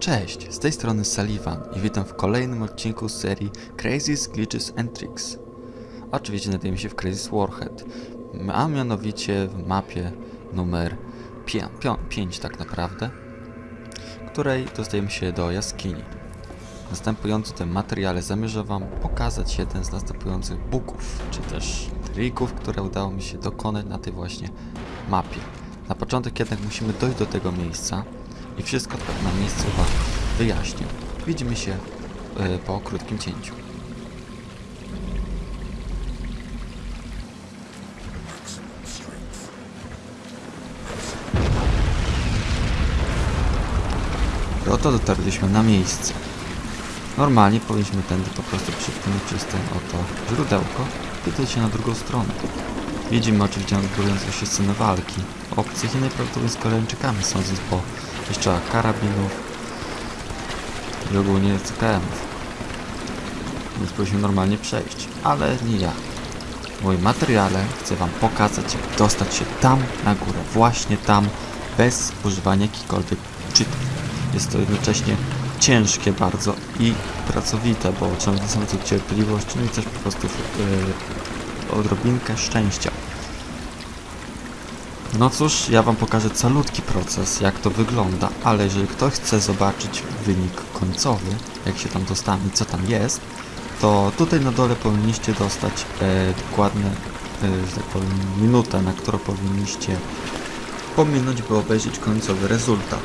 Cześć, z tej strony Sullivan i witam w kolejnym odcinku serii Crazies, Glitches and Tricks. Oczywiście znajdujemy się w Crazies Warhead, a mianowicie w mapie numer 5 tak naprawdę, której dostajemy się do jaskini. W następującym tym materiale zamierzam Wam pokazać jeden z następujących bugów, czy też trików, które udało mi się dokonać na tej właśnie mapie. Na początek jednak musimy dojść do tego miejsca i wszystko na miejscu Wam wyjaśnię. Widzimy się e, po krótkim cięciu. Oto dotarliśmy na miejsce. Normalnie powinniśmy tędy po prostu przypłynąć przez ten oto źródełko i dojść na drugą stronę. Widzimy oczywiście odgrywającą się scenę walki obcych i najprawdopodobniej z Koreańczykami, sądząc po pieszczałach karabinów i ogólnie CKM-ów. Więc powinniśmy normalnie przejść, ale nie ja. W moim materiale chcę Wam pokazać, jak dostać się tam na górę, właśnie tam, bez używania jakichkolwiek cheatów. Jest to jednocześnie ciężkie bardzo i pracowite, bo trzeba wystarczającą cierpliwość, no i też po prostu yy, odrobinkę szczęścia. No cóż, ja wam pokażę calutki proces, jak to wygląda, ale jeżeli ktoś chce zobaczyć wynik końcowy, jak się tam dostanie, co tam jest, to tutaj na dole powinniście dostać e, dokładne, e, że tak powiem, minutę, na którą powinniście pominąć, by obejrzeć końcowy rezultat.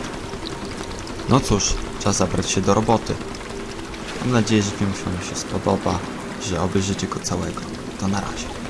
No cóż, czas zabrać się do roboty. Mam nadzieję, że film się spodoba, że obejrzycie go całego. To na razie.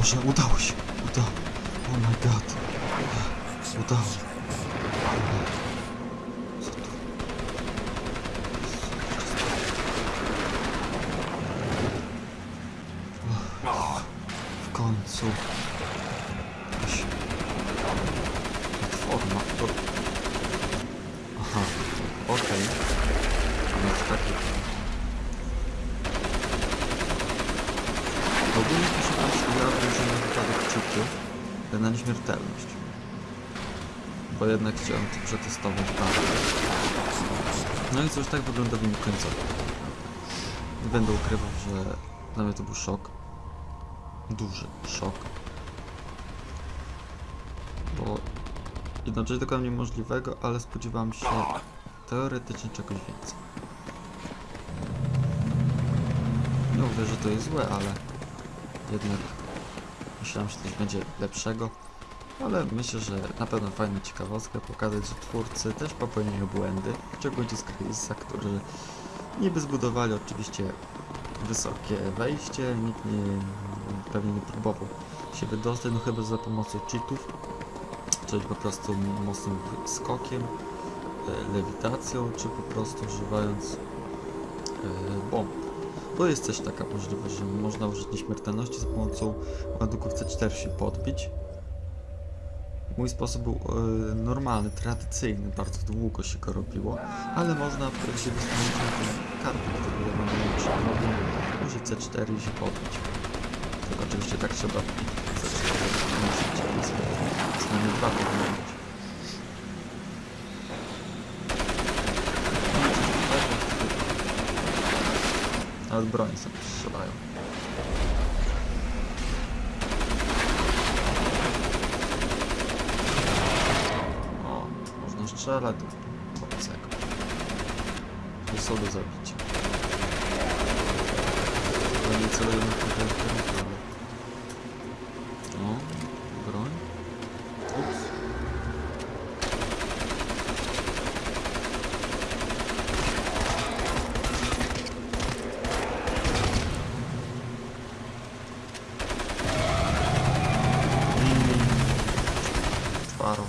Boże, udało się. Udało. Oh my god. Udało. Co tu? Uff, W końcu. Jakaś platforma. To... Aha, okej. No to taki... Ogólnie proszę Państwa, ja włożyłem na wypadek czytu na nieśmiertelność. Jednak chciałem to przetestować bardzo. No i cóż, tak wygląda wynik końcowy. Nie będę ukrywał, że dla mnie to był szok. Duży szok. Bo jednocześnie dokonałem niemożliwego, ale spodziewałem się teoretycznie czegoś więcej. Nie mówię, że to jest złe, ale jednak myślałem, że coś będzie lepszego. Ale myślę, że na pewno fajna ciekawostka pokazać, że twórcy też popełniają błędy, szczególnie z Chrisa, którzy niby zbudowali oczywiście wysokie wejście, nikt nie, pewnie nie próbował się wydostać, no chyba za pomocą cheatów, czyli po prostu mocnym skokiem, e, lewitacją, czy po prostu używając e, bomb. Bo jest też taka możliwość, że można użyć nieśmiertelności za pomocą ładunków C4 się podbić. Mój sposób był e, normalny, tradycyjny, bardzo długo się go robiło, ale można się wystąpić na tę kartę, którą ja mam mogę użyć C4 i się podbić. Tylko oczywiście tak trzeba C4 użyć, więc przynajmniej dwa być. Nawet broń sobie strzelają. O, do obcego. Nie są do zabicia. Ja nie celuję na tutaj ale... O, broń. Ups. Mm. Twaro.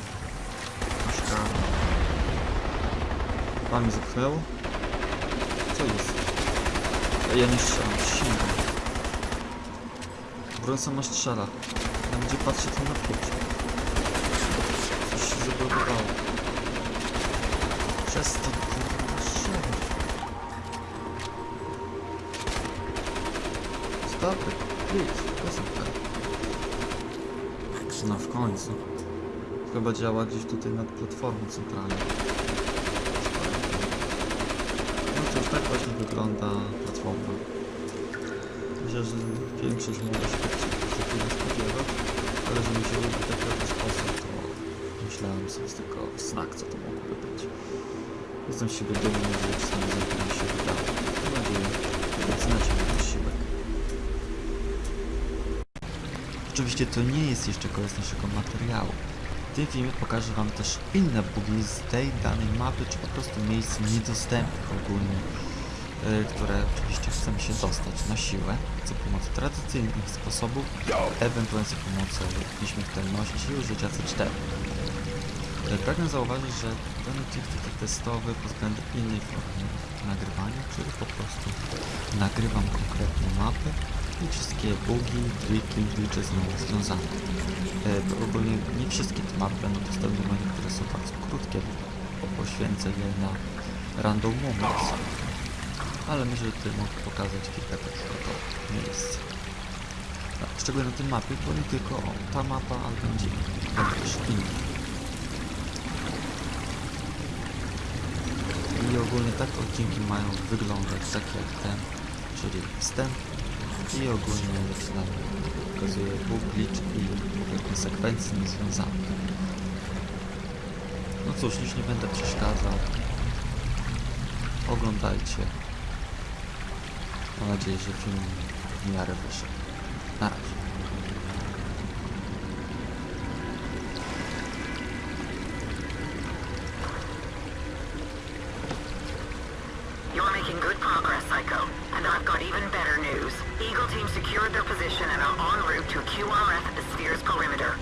Masz karę. Pan mi zepchnęło? Co jest? A ja nie strzelam, przysięgam. Broń sama strzela. Tam gdzie patrzę to na pięć. Coś się zablokowało. Przestań kurwa strzelać. Stop it, please. To that. No w końcu. Chyba działa gdzieś tutaj nad platformą centralną. Cóż, tak właśnie wygląda platforma. Myślę, że większość może się tak tego spodziewać, ale że mi się lubi tak w sposób, to myślałem sobie z tego znak, co to mogłoby być. Jestem z siebie dumny, że czasami za mi się wydało. Mam nadzieję, że doceniacie mój wysiłek. Oczywiście to nie jest jeszcze koniec naszego materiału. W tym filmie pokażę Wam też inne bugi z tej danej mapy, czy po prostu miejsc niedostępnych ogólnie, yy, które oczywiście chcemy się dostać na siłę, za pomocą tradycyjnych sposobów, ewentualnie za pomocą nieśmiertelności i użycia C4. Yy, Pragnę zauważyć, że ten odcinek taki testowy pod względem innej formy nagrywania, czyli po prostu nagrywam konkretne mapy i wszystkie bugi, triki, glitche nią związane. E, ogólnie nie wszystkie te mapy będą dostępne, bo niektóre są bardzo krótkie, bo poświęcę je na random moments. Ale myślę, że tutaj mogę pokazać kilka takich oto miejsc. No, Szczególnie na tej mapie, bo nie tylko o, ta mapa, ale będzie też inna. I ogólnie tak odcinki mają wyglądać tak jak ten, czyli wstęp i ogólnie nam pokazuje Bóg glitch i pewne sekwencje niezwiązane. No cóż, już nie będę przeszkadzał. Oglądajcie. Mam nadzieję, że film w miarę wyszedł. Na razie. You're making good progress, Psycho. And I've got even better news. Eagle Team secured their position and are en route to a QRF at the sphere's perimeter.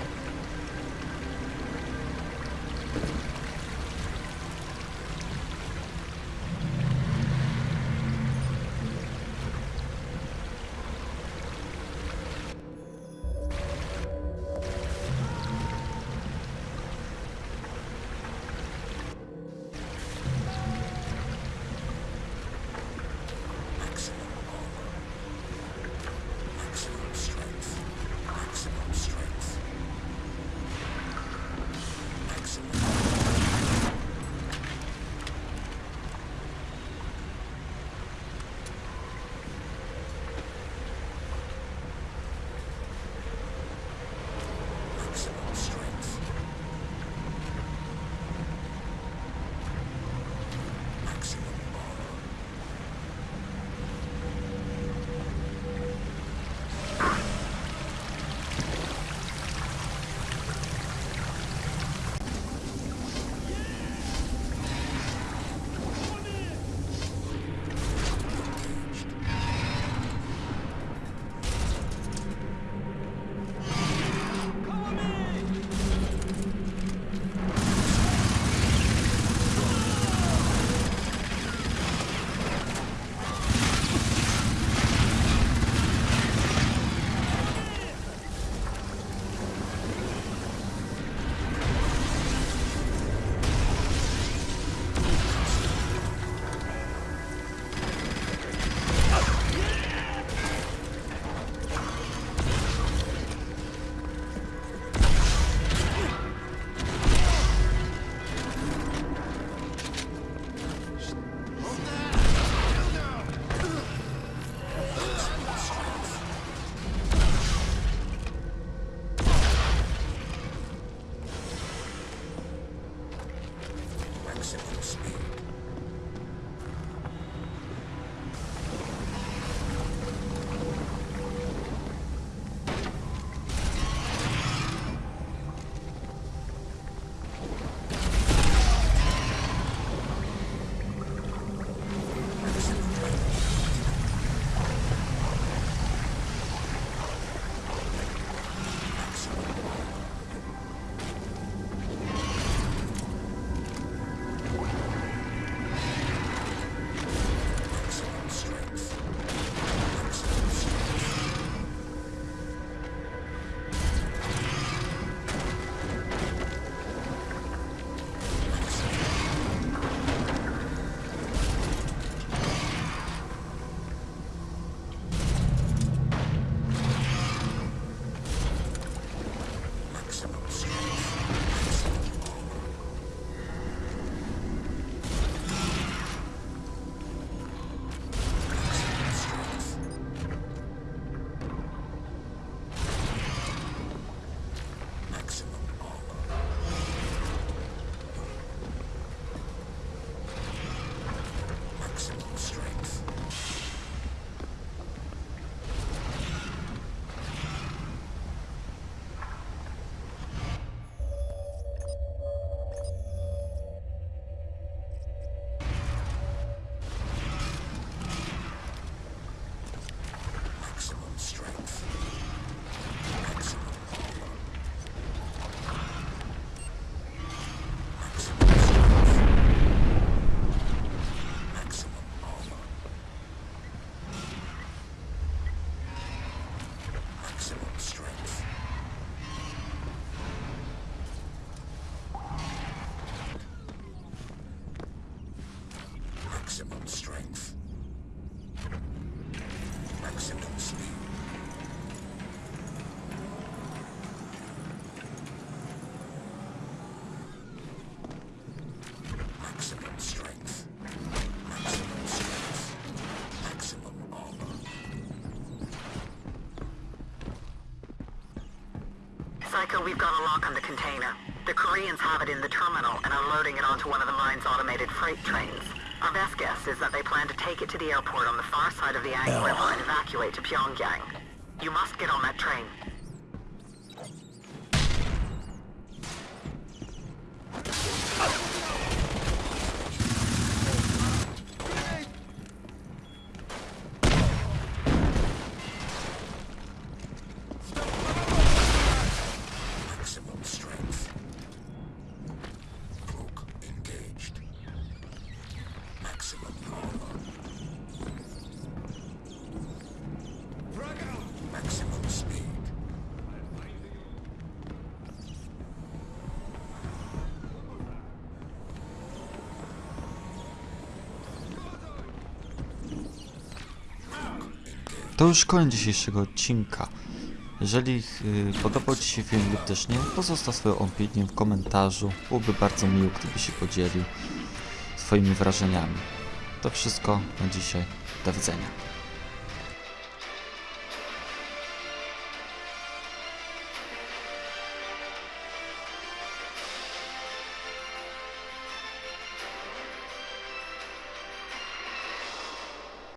Maximum strength. Maximum speed. Maximum strength. Maximum strength. Maximum armor. Psycho, we've got a lock on the container. The Koreans have it in the terminal and are loading it onto one of the mine's automated freight trains. Our best guess is that they plan to take it to the airport on the far side of the Yang River and evacuate to Pyongyang. You must get on that train. To już koniec dzisiejszego odcinka. Jeżeli y, podobał Ci się film lub też nie, pozostaw swoją opinię w komentarzu. Byłoby bardzo miło, gdyby się podzielił swoimi wrażeniami. To wszystko na dzisiaj. Do widzenia.